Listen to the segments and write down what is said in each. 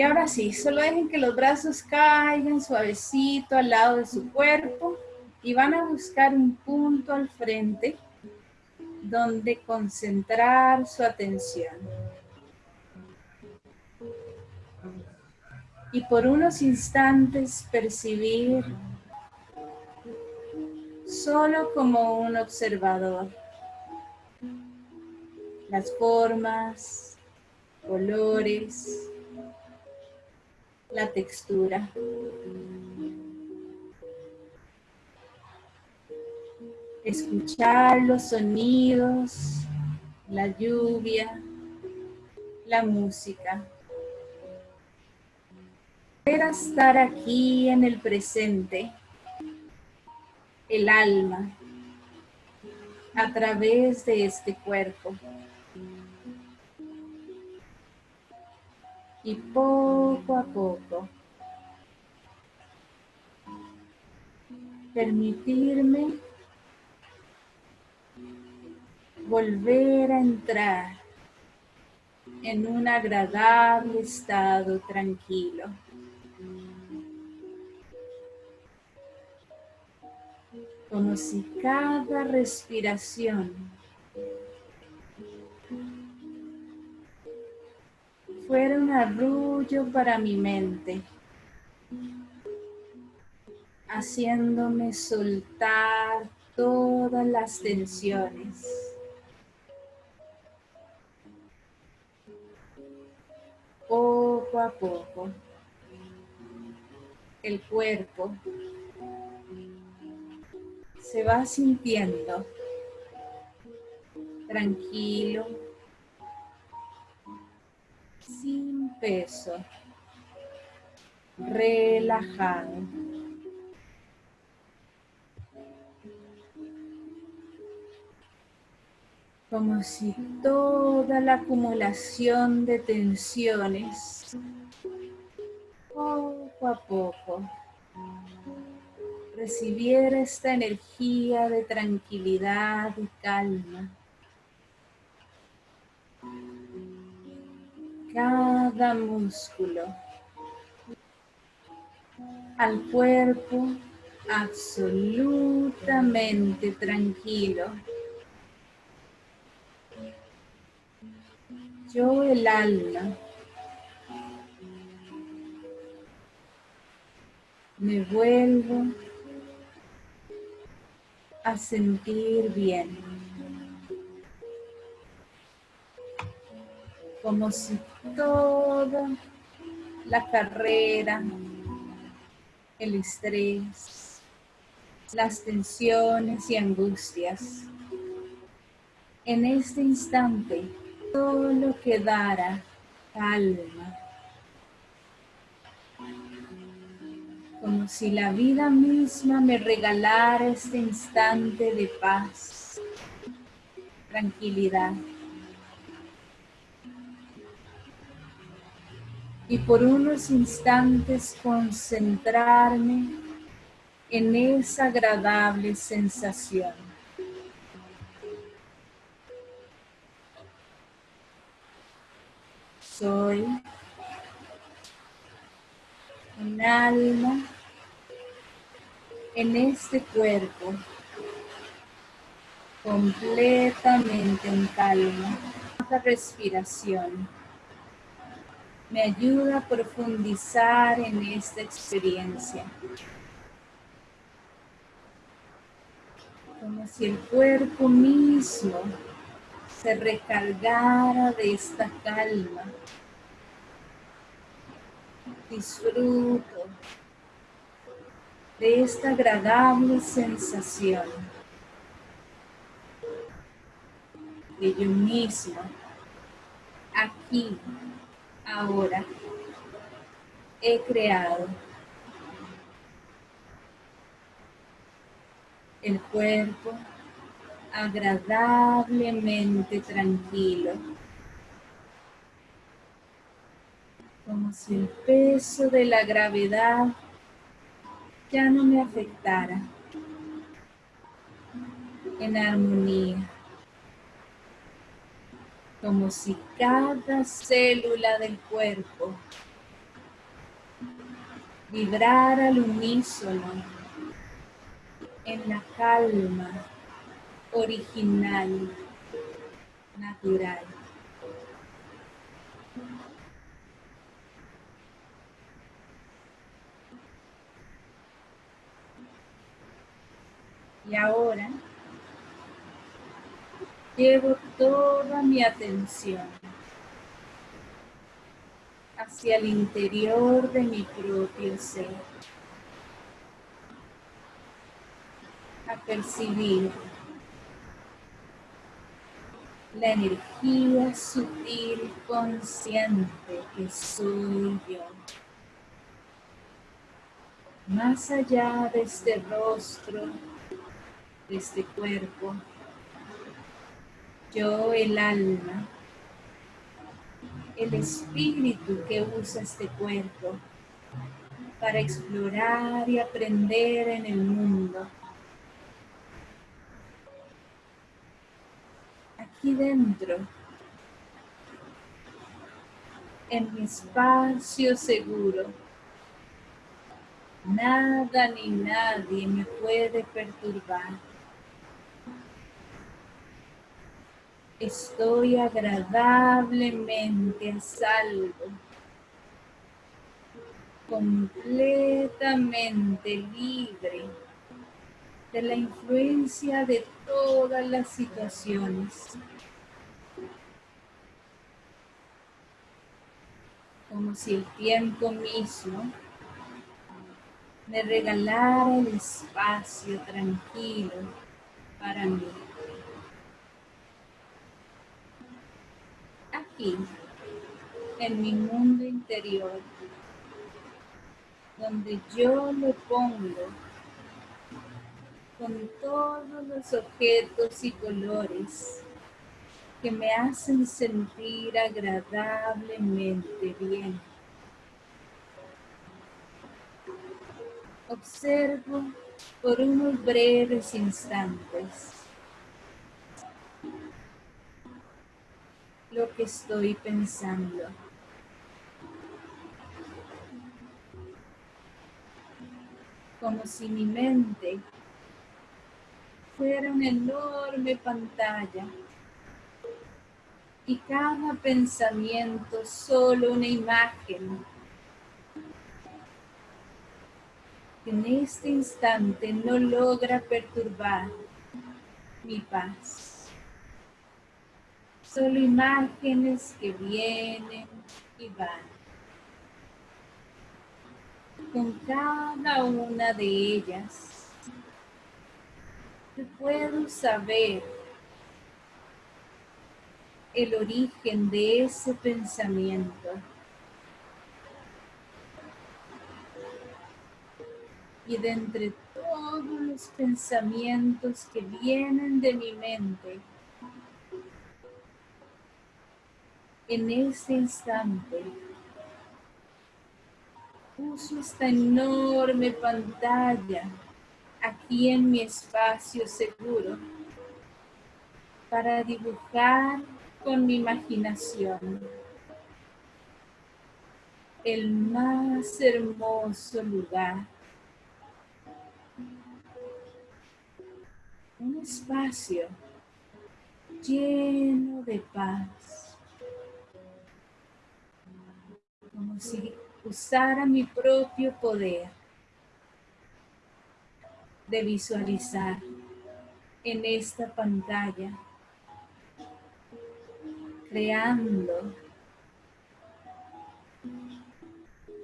Y ahora sí, solo dejen que los brazos caigan suavecito al lado de su cuerpo y van a buscar un punto al frente donde concentrar su atención. Y por unos instantes percibir solo como un observador las formas, colores, la textura. Escuchar los sonidos, la lluvia, la música. Para estar aquí en el presente, el alma, a través de este cuerpo. Y poco a poco permitirme volver a entrar en un agradable estado tranquilo. Como si cada respiración fuera un arrullo para mi mente, haciéndome soltar todas las tensiones. Poco a poco, el cuerpo se va sintiendo tranquilo, peso, relajado. Como si toda la acumulación de tensiones, poco a poco, recibiera esta energía de tranquilidad y calma. Cada músculo, al cuerpo absolutamente tranquilo. Yo el alma me vuelvo a sentir bien. Como si toda la carrera, el estrés, las tensiones y angustias. En este instante, todo lo que dará calma. Como si la vida misma me regalara este instante de paz, tranquilidad. Y por unos instantes concentrarme en esa agradable sensación. Soy un alma en este cuerpo completamente en calma. La respiración me ayuda a profundizar en esta experiencia. Como si el cuerpo mismo se recargara de esta calma. Disfruto de esta agradable sensación de yo mismo, aquí, ahora he creado el cuerpo agradablemente tranquilo, como si el peso de la gravedad ya no me afectara, en armonía como si cada célula del cuerpo vibrar al unísono en la calma original, natural. Y ahora llevo toda mi atención hacia el interior de mi propio ser. A percibir la energía sutil consciente que soy yo. Más allá de este rostro, de este cuerpo, yo el alma, el espíritu que usa este cuerpo para explorar y aprender en el mundo. Aquí dentro, en mi espacio seguro, nada ni nadie me puede perturbar. Estoy agradablemente a salvo, completamente libre de la influencia de todas las situaciones. Como si el tiempo mismo me regalara el espacio tranquilo para mí. Aquí, en mi mundo interior, donde yo lo pongo con todos los objetos y colores que me hacen sentir agradablemente bien. Observo por unos breves instantes lo que estoy pensando. Como si mi mente fuera una enorme pantalla y cada pensamiento solo una imagen que en este instante no logra perturbar mi paz solo imágenes que vienen y van. Con cada una de ellas, puedo saber el origen de ese pensamiento. Y de entre todos los pensamientos que vienen de mi mente, en este instante uso esta enorme pantalla aquí en mi espacio seguro para dibujar con mi imaginación el más hermoso lugar. Un espacio lleno de paz como si usara mi propio poder de visualizar en esta pantalla, creando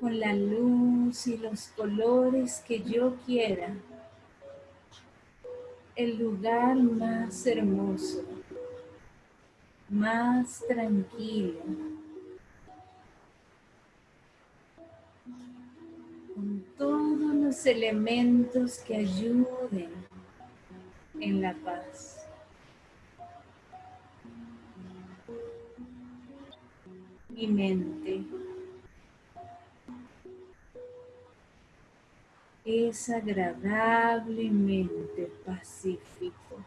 con la luz y los colores que yo quiera el lugar más hermoso, más tranquilo, todos los elementos que ayuden en la paz. Mi mente es agradablemente pacífico.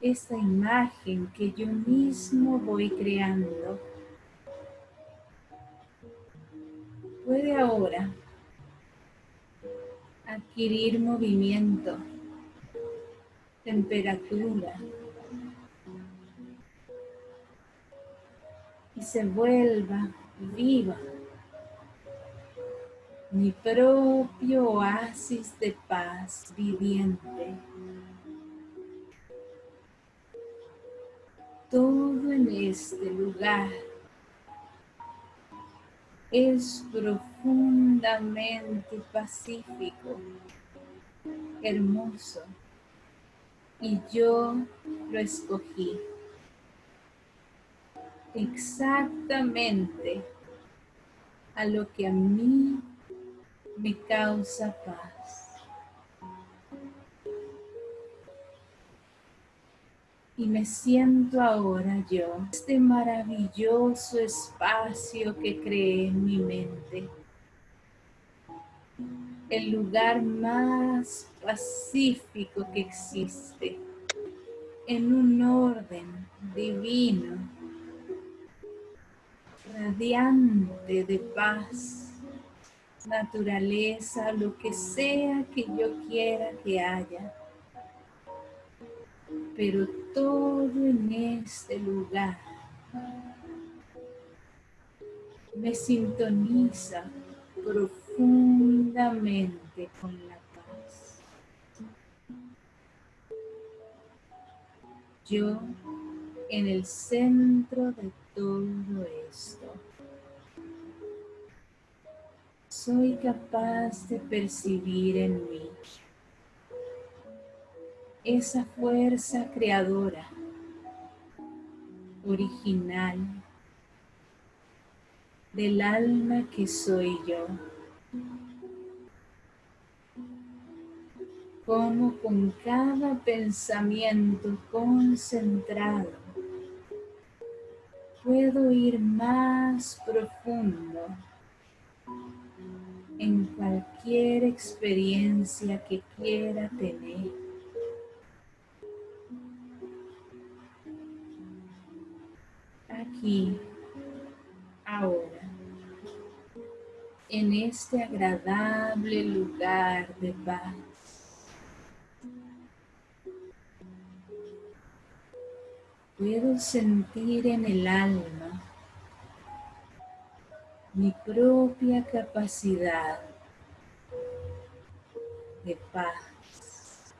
Esta imagen que yo mismo voy creando adquirir movimiento, temperatura y se vuelva viva mi propio oasis de paz viviente. Todo en este lugar es profundamente pacífico, hermoso, y yo lo escogí exactamente a lo que a mí me causa paz. Y me siento ahora yo, este maravilloso espacio que creé en mi mente. El lugar más pacífico que existe, en un orden divino, radiante de paz, naturaleza, lo que sea que yo quiera que haya. Pero todo en este lugar me sintoniza profundamente con la paz. Yo en el centro de todo esto. Soy capaz de percibir en mí esa fuerza creadora, original, del alma que soy yo. Como con cada pensamiento concentrado puedo ir más profundo en cualquier experiencia que quiera tener. aquí, ahora, en este agradable lugar de paz. Puedo sentir en el alma mi propia capacidad de paz.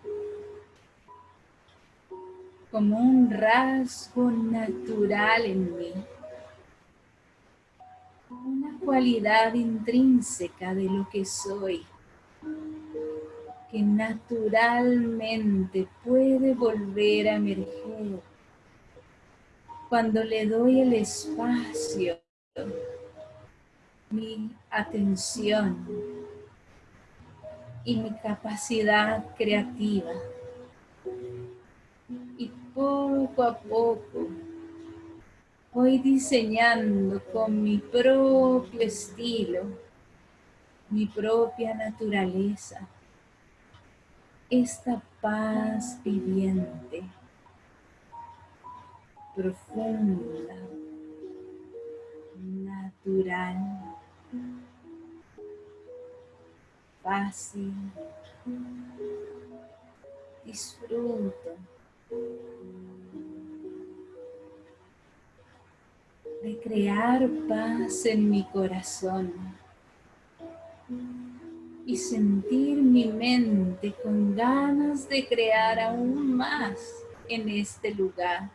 como un rasgo natural en mí, una cualidad intrínseca de lo que soy, que naturalmente puede volver a emerger cuando le doy el espacio, mi atención y mi capacidad creativa. Poco a poco voy diseñando con mi propio estilo, mi propia naturaleza, esta paz viviente, profunda, natural, fácil, disfruto de crear paz en mi corazón y sentir mi mente con ganas de crear aún más en este lugar.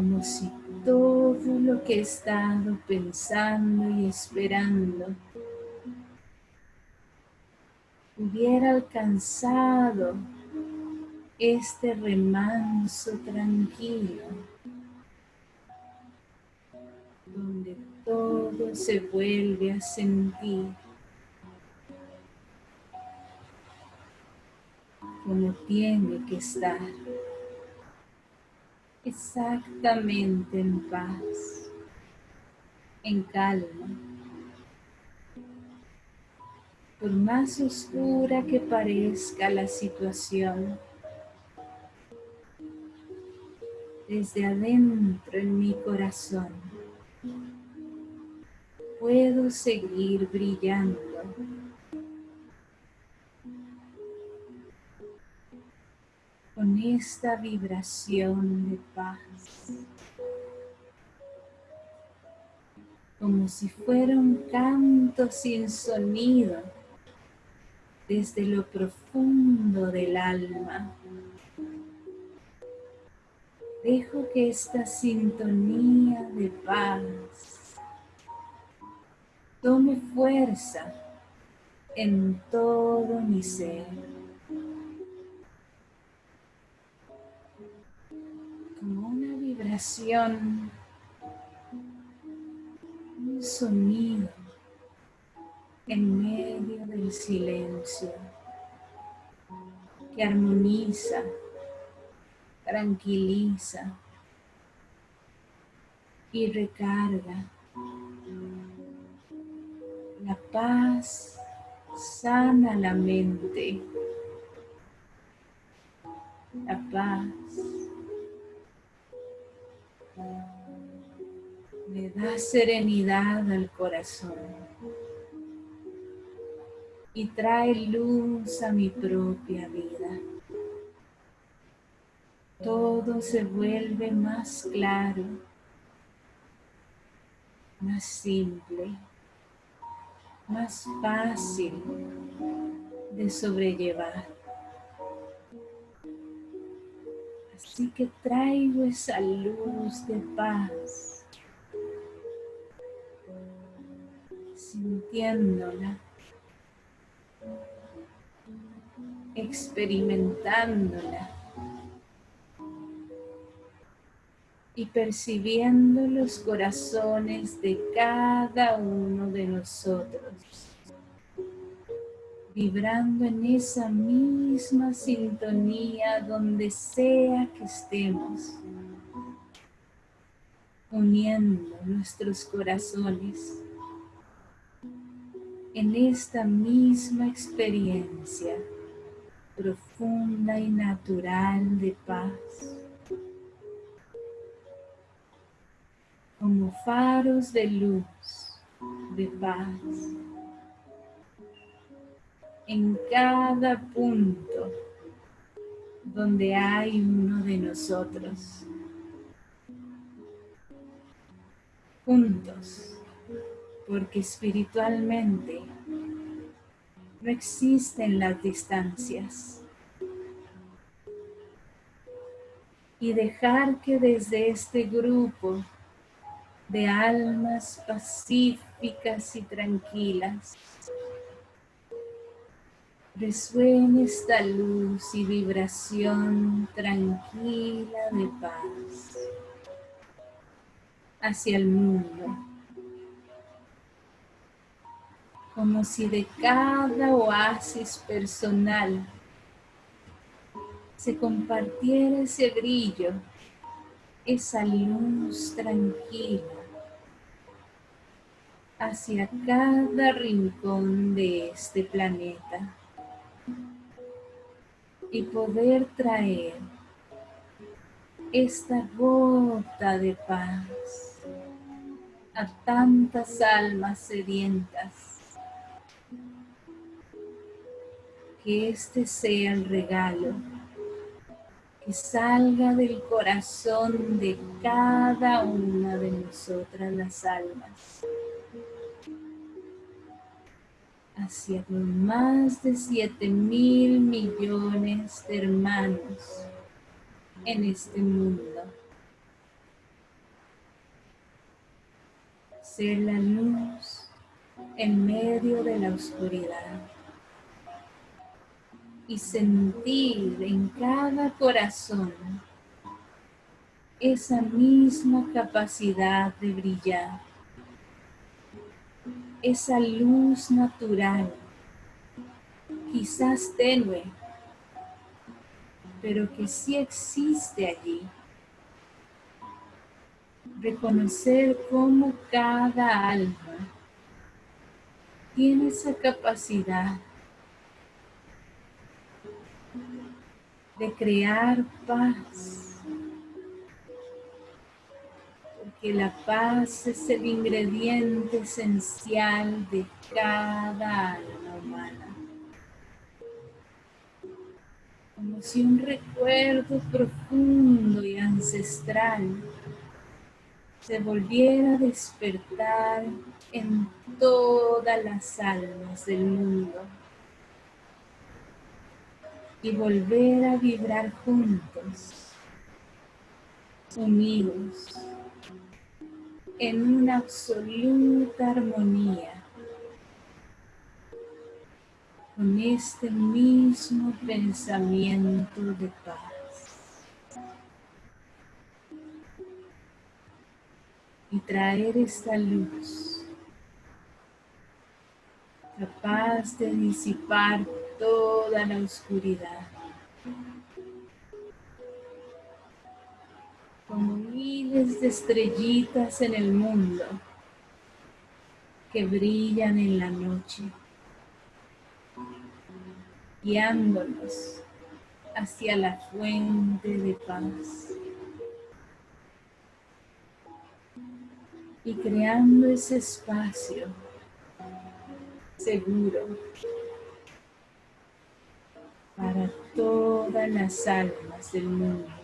Como si todo lo que he estado pensando y esperando hubiera alcanzado este remanso tranquilo, donde todo se vuelve a sentir como tiene que estar, exactamente en paz, en calma. Por más oscura que parezca la situación, desde adentro en mi corazón. puedo seguir brillando. Con esta vibración de paz. Como si fuera un canto sin sonido desde lo profundo del alma. Dejo que esta sintonía de paz tome fuerza en todo mi ser. Un sonido en medio del silencio que armoniza, tranquiliza y recarga la paz sana la mente. La paz le da serenidad al corazón y trae luz a mi propia vida. Todo se vuelve más claro, más simple más fácil de sobrellevar. Así que traigo esa luz de paz, sintiéndola, experimentándola. Y percibiendo los corazones de cada uno de nosotros, vibrando en esa misma sintonía donde sea que estemos, uniendo nuestros corazones en esta misma experiencia profunda y natural de paz. como faros de luz, de paz, en cada punto donde hay uno de nosotros. Juntos, porque espiritualmente no existen las distancias. Y dejar que desde este grupo de almas pacíficas y tranquilas. Resuene esta luz y vibración tranquila de paz hacia el mundo. Como si de cada oasis personal se compartiera ese brillo, esa luz tranquila hacia cada rincón de este planeta y poder traer esta gota de paz a tantas almas sedientas. Que este sea el regalo que salga del corazón de cada una de nosotras las almas hacia los más de 7 mil millones de hermanos en este mundo. Ser la luz en medio de la oscuridad y sentir en cada corazón esa misma capacidad de brillar esa luz natural, quizás tenue, pero que sí existe allí. Reconocer cómo cada alma tiene esa capacidad de crear paz. Que la paz es el ingrediente esencial de cada alma humana. Como si un recuerdo profundo y ancestral se volviera a despertar en todas las almas del mundo y volver a vibrar juntos, unidos, en una absoluta armonía con este mismo pensamiento de paz. Y traer esta luz capaz de disipar toda la oscuridad. Como miles de estrellitas en el mundo que brillan en la noche, guiándonos hacia la fuente de paz. Y creando ese espacio seguro para todas las almas del mundo.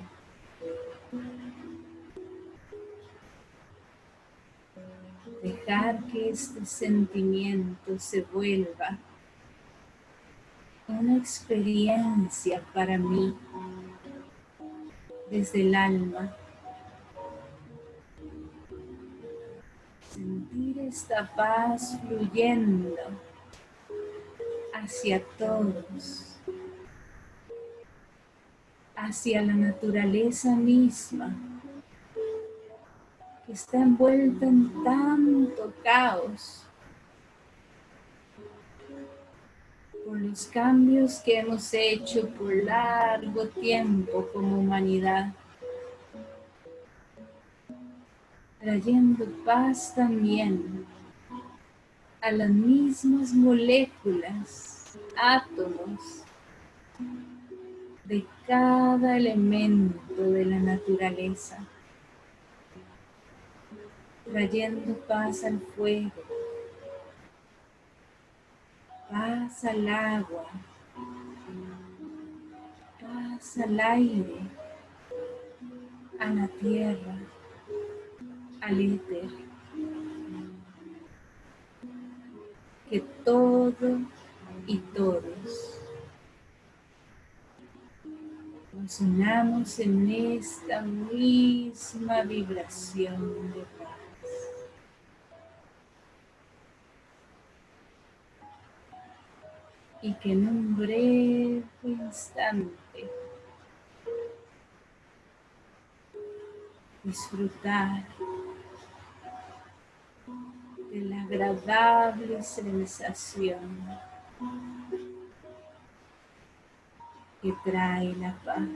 Dejar que este sentimiento se vuelva una experiencia para mí desde el alma. Sentir esta paz fluyendo hacia todos hacia la naturaleza misma, que está envuelta en tanto caos por los cambios que hemos hecho por largo tiempo como humanidad, trayendo paz también a las mismas moléculas, átomos, de cada elemento de la naturaleza, trayendo paz al fuego, paz al agua, paz al aire, a la tierra, al éter. Que todo y todos nos en esta misma vibración de Y que en un breve instante disfrutar de la agradable sensación que trae la paz.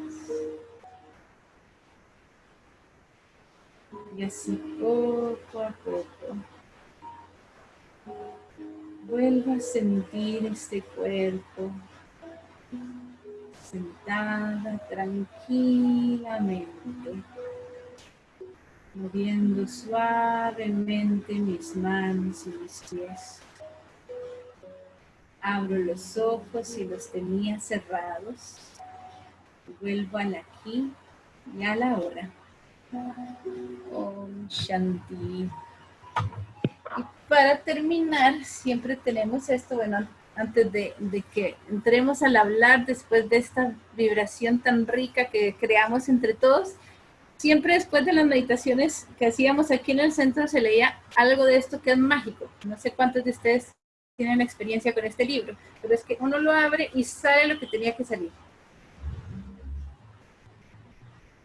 Y así poco a poco vuelva a sentir este cuerpo sentada tranquilamente, moviendo suavemente mis manos y mis pies. Abro los ojos y los tenía cerrados. Vuelvo al aquí y a la hora. Om Shanti. Para terminar, siempre tenemos esto, bueno, antes de, de, que entremos al hablar, después de esta vibración tan rica que creamos entre todos, siempre después de las meditaciones que hacíamos aquí en el centro se leía algo de esto que es mágico. No sé cuántos de ustedes tienen experiencia con este libro, pero es que uno lo abre y sale lo que tenía que salir.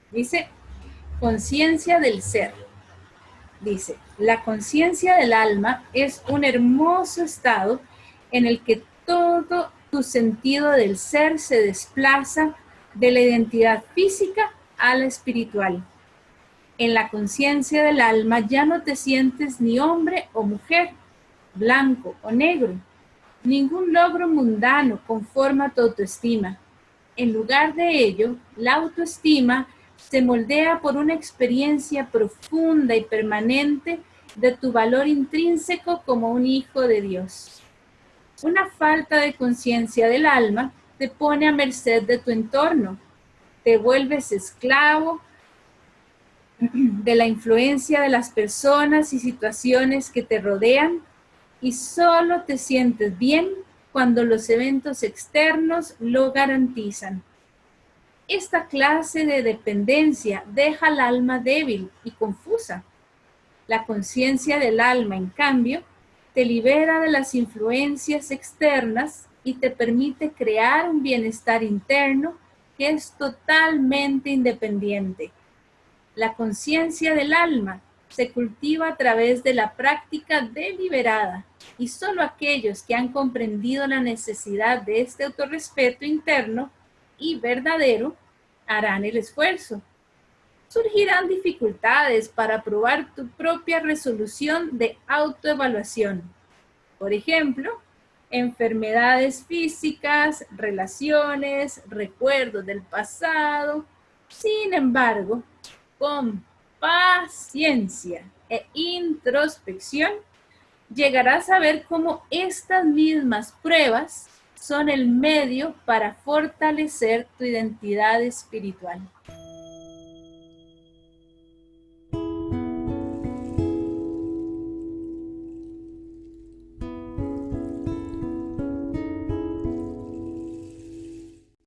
Dice, conciencia del ser. Dice, la conciencia del alma es un hermoso estado en el que todo tu sentido del ser se desplaza de la identidad física a la espiritual. En la conciencia del alma ya no te sientes ni hombre o mujer, blanco o negro. Ningún logro mundano conforma tu autoestima. En lugar de ello, la autoestima se moldea por una experiencia profunda y permanente de tu valor intrínseco como un hijo de Dios. Una falta de conciencia del alma te pone a merced de tu entorno, te vuelves esclavo de la influencia de las personas y situaciones que te rodean y solo te sientes bien cuando los eventos externos lo garantizan. Esta clase de dependencia deja al alma débil y confusa. La conciencia del alma, en cambio, te libera de las influencias externas y te permite crear un bienestar interno que es totalmente independiente. La conciencia del alma se cultiva a través de la práctica deliberada y solo aquellos que han comprendido la necesidad de este autorrespeto interno y verdadero harán el esfuerzo. Surgirán dificultades para probar tu propia resolución de autoevaluación. Por ejemplo, enfermedades físicas, relaciones, recuerdos del pasado. Sin embargo, con paciencia e introspección, llegarás a ver cómo estas mismas pruebas son el medio para fortalecer tu identidad espiritual.